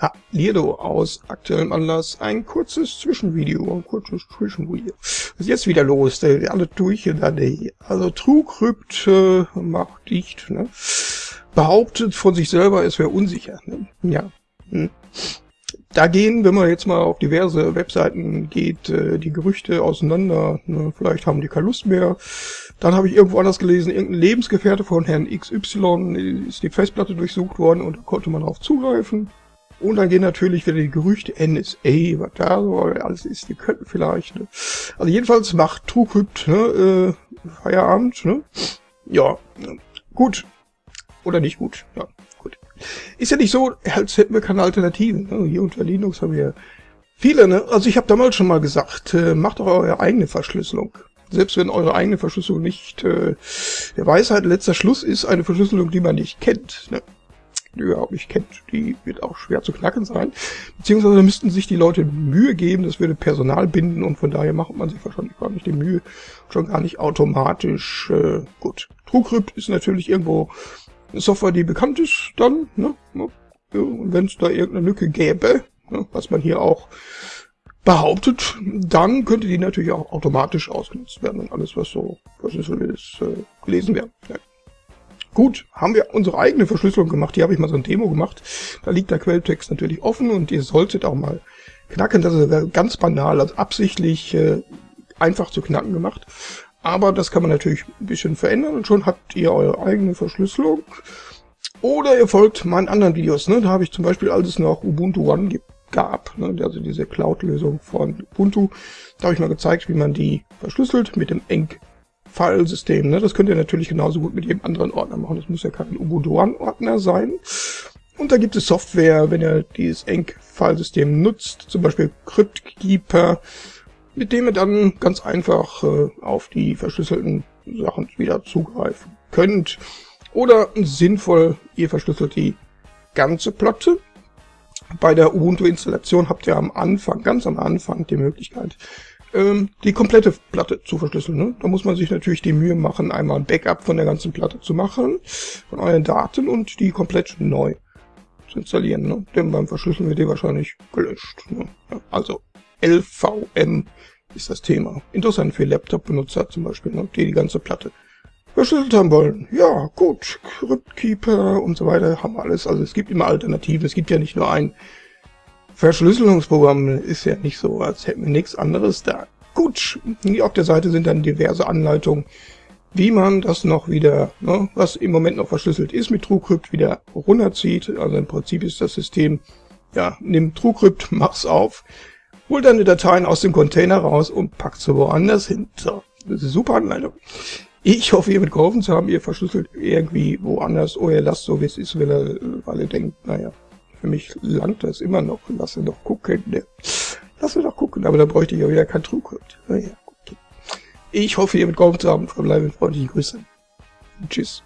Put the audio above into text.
Ha, Lierdo aus aktuellem Anlass ein kurzes Zwischenvideo, ein kurzes Zwischenvideo. Was ist jetzt wieder los? Alle durch in der Nähe. Also TrueCrypt äh, macht dicht, ne? Behauptet von sich selber, es wäre unsicher. Ne? Ja. Hm. Da gehen, wenn man jetzt mal auf diverse Webseiten geht, äh, die Gerüchte auseinander. Ne? Vielleicht haben die keine Lust mehr. Dann habe ich irgendwo anders gelesen, irgendein Lebensgefährte von Herrn XY ist die Festplatte durchsucht worden und da konnte man darauf zugreifen. Und dann gehen natürlich wieder die Gerüchte NSA, was da so alles ist, die könnten vielleicht, ne? Also jedenfalls macht TrueCrypt, ne, äh, Feierabend, ne? Ja, gut. Oder nicht gut, ja, gut. Ist ja nicht so, als hätten wir keine Alternativen, ne? Hier unter Linux haben wir viele, ne? Also ich habe damals schon mal gesagt, äh, macht doch eure eigene Verschlüsselung. Selbst wenn eure eigene Verschlüsselung nicht äh, der Weisheit letzter Schluss ist, eine Verschlüsselung, die man nicht kennt, ne? Die überhaupt nicht kennt, die wird auch schwer zu knacken sein. Beziehungsweise müssten sich die Leute Mühe geben, das würde Personal binden und von daher macht man sich wahrscheinlich gar nicht die Mühe, schon gar nicht automatisch. Äh, gut, TrueCrypt ist natürlich irgendwo eine Software, die bekannt ist dann, ne? Und wenn es da irgendeine Lücke gäbe, ne, was man hier auch behauptet, dann könnte die natürlich auch automatisch ausgenutzt werden und alles, was so verschlüsselt ist, äh, gelesen werden. Ja. Gut, haben wir unsere eigene Verschlüsselung gemacht. Hier habe ich mal so ein Demo gemacht. Da liegt der Quelltext natürlich offen und ihr solltet auch mal knacken. Das ist ganz banal, also absichtlich äh, einfach zu knacken gemacht. Aber das kann man natürlich ein bisschen verändern und schon habt ihr eure eigene Verschlüsselung. Oder ihr folgt meinen anderen Videos. Ne? Da habe ich zum Beispiel, als es noch Ubuntu One gab, ne? also diese Cloud-Lösung von Ubuntu, da habe ich mal gezeigt, wie man die verschlüsselt mit dem Enk Filesystem. Ne? Das könnt ihr natürlich genauso gut mit jedem anderen Ordner machen. Das muss ja kein Ubuntu One-Ordner sein. Und da gibt es Software, wenn ihr dieses Enc-Filesystem nutzt, zum Beispiel CryptKeeper, mit dem ihr dann ganz einfach äh, auf die verschlüsselten Sachen wieder zugreifen könnt. Oder sinnvoll, ihr verschlüsselt die ganze Platte. Bei der Ubuntu-Installation habt ihr am Anfang, ganz am Anfang, die Möglichkeit, ähm, die komplette Platte zu verschlüsseln. Ne? Da muss man sich natürlich die Mühe machen, einmal ein Backup von der ganzen Platte zu machen, von euren Daten und die komplett neu zu installieren. Ne? Denn beim Verschlüsseln wird die wahrscheinlich gelöscht. Ne? Also LVM ist das Thema. Interessant für Laptop-Benutzer zum Beispiel, ne? die die ganze Platte verschlüsselt haben wollen. Ja, gut, CryptKeeper und so weiter haben alles. Also es gibt immer Alternativen. Es gibt ja nicht nur ein Verschlüsselungsprogramm ist ja nicht so, als hätten wir nichts anderes da. Gut, auf der Seite sind dann diverse Anleitungen, wie man das noch wieder, ne, was im Moment noch verschlüsselt ist mit TrueCrypt, wieder runterzieht. Also im Prinzip ist das System, ja, nimm TrueCrypt, mach's auf, hol deine Dateien aus dem Container raus und packt sie woanders hin. So, das ist eine super Anleitung. Ich hoffe, ihr wird geholfen zu haben. Ihr verschlüsselt irgendwie woanders oder ihr lasst so, wie es ist, weil ihr, weil ihr denkt, naja, für mich langt das immer noch. Lass ihn doch gucken. Ne? Lass ihn doch gucken, aber da bräuchte ich ja wieder kein Trugcode. Naja, okay. Ich hoffe, ihr mit geholfen zu haben. Verbleibe mit freundlichen Grüßen. Tschüss.